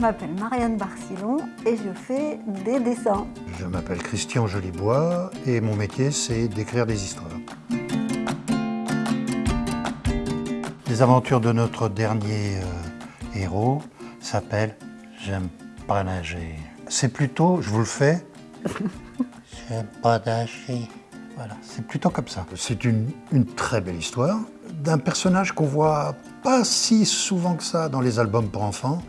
Je m'appelle Marianne Barcillon et je fais des dessins. Je m'appelle Christian Jolibois et mon métier c'est d'écrire des histoires. Les aventures de notre dernier euh, héros s'appellent « J'aime pas nager ». C'est plutôt, je vous le fais, « J'aime pas nager ». Voilà, c'est plutôt comme ça. C'est une, une très belle histoire d'un personnage qu'on voit pas si souvent que ça dans les albums pour enfants.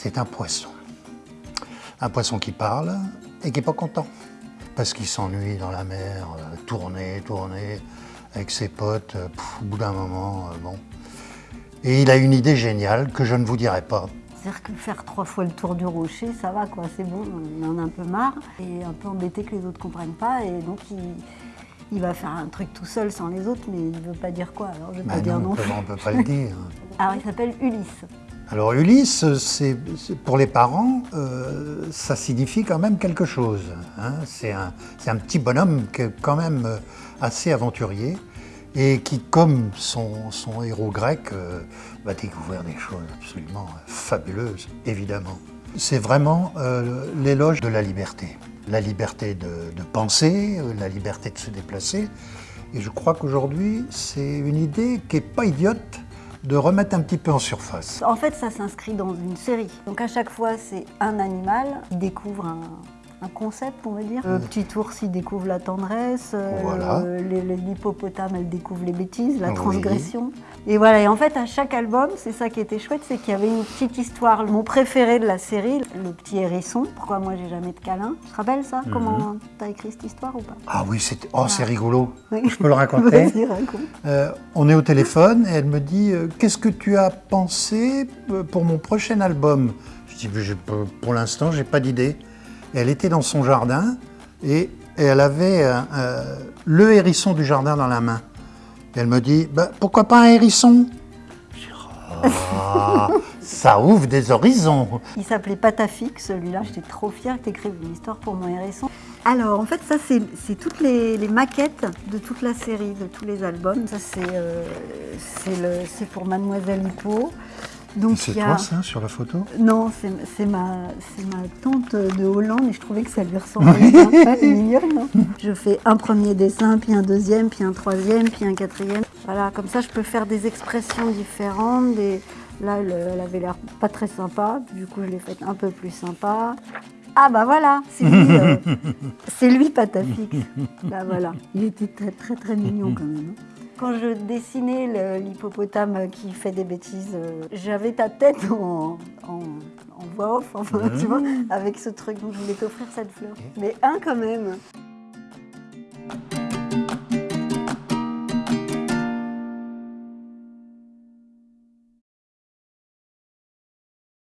C'est un poisson. Un poisson qui parle et qui n'est pas content. Parce qu'il s'ennuie dans la mer, euh, tourner, tourner, avec ses potes, euh, pff, au bout d'un moment, euh, bon. Et il a une idée géniale que je ne vous dirai pas. C'est-à-dire que faire trois fois le tour du rocher, ça va quoi, c'est bon, on en a un peu marre. Et un peu embêté que les autres ne comprennent pas. Et donc il, il va faire un truc tout seul sans les autres, mais il ne veut pas dire quoi, alors je vais Bah pas dire non, non. on ne peut pas le dire. Alors il s'appelle Ulysse. Alors Ulysse, pour les parents, euh, ça signifie quand même quelque chose. hein. C'est un, petit bonhomme qui est quand même euh, assez aventurier et qui, comme son, héros grec, euh, va découvrir des choses absolument fabuleuses, évidemment. C'est vraiment l'éloge de la liberté. La liberté de, de penser, la liberté de se déplacer. Et je crois qu'aujourd'hui, c'est une idée qui n'est pas idiote de remettre un petit peu en surface. En fait, ça s'inscrit dans une série. Donc à chaque fois, c'est un animal qui découvre un, un concept, on va dire. Le petit ours, il découvre la tendresse. euh, Voilà. L'hippopotame, elle découvre les bêtises, la Oui. transgression. Et voilà, et en fait, à chaque album, c'est ça qui était chouette, c'est qu'il y avait une petite histoire. Mon préféré de la série, le petit hérisson. Pourquoi moi, j'ai jamais de câlin Tu te rappelles ça Mhm. Comment t'as écrit cette histoire ou pas? Ah oui, c'est oh, c'est rigolo. Oui. Je peux le raconter raconte. Euh, On est au téléphone et elle me dit euh, Qu'est-ce que tu as pensé euh, pour mon prochain album? Je dis Pour l'instant, j'ai pas d'idée. Elle était dans son jardin et, et elle avait euh, euh, le hérisson du jardin dans la main. Et elle me dit Bah, Pourquoi pas un hérisson? Je dis, Ah, Ça ouvre des horizons. Il s'appelait Patafik, celui-là. J'étais trop fière que tu écrives une histoire pour mon hérisson. Alors, en fait, ça, c'est toutes les, les maquettes de toute la série, de tous les albums. Ça, c'est euh, pour Mademoiselle Hippo. C'est a- toi ça sur la photo Non, c'est ma, tante de Hollande et je trouvais que ça lui ressemblait bien. Ouais, c'est mignonne, non Je fais un premier dessin, puis un deuxième, puis un troisième, puis un quatrième. Voilà, comme ça, je peux faire des expressions différentes. Des... Là, elle, elle avait l'air pas très sympa. Du coup, je l'ai faite un peu plus sympa. Ah bah voilà, c'est lui, euh, c'est lui Patafix. Bah voilà, il était très très très mignon quand même. hein. Quand je dessinais l'hippopotame qui fait des bêtises, euh, j'avais ta tête en, en, en voix off, enfin, tu vois, avec ce truc. Donc je voulais t'offrir cette fleur. Mais un quand même.